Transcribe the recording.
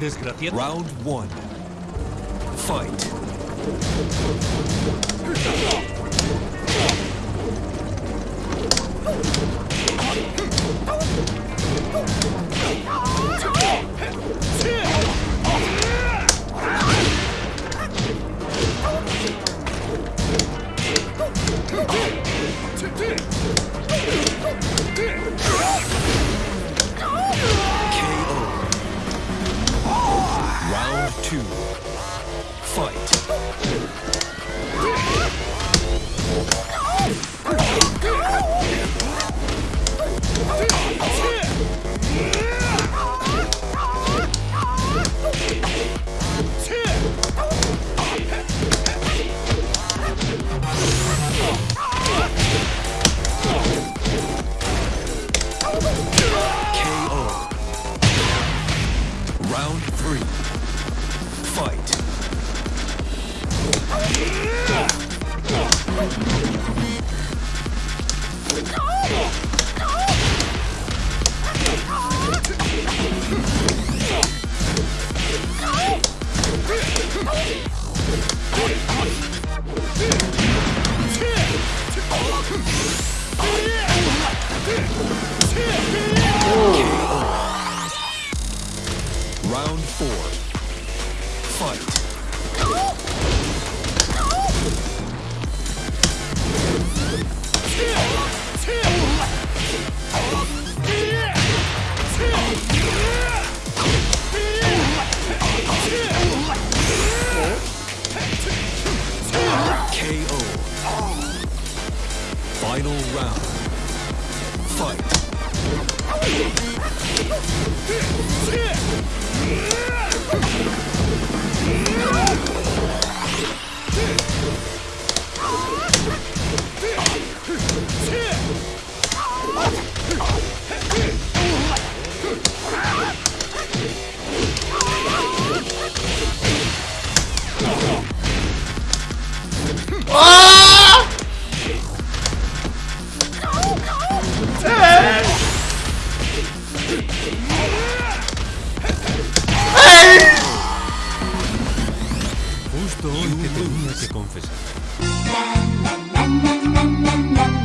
Desgraciado. Round one. Fight. Fight. Four. Fight. KO. Final round. Fight. 啦啦啦啦啦啦啦。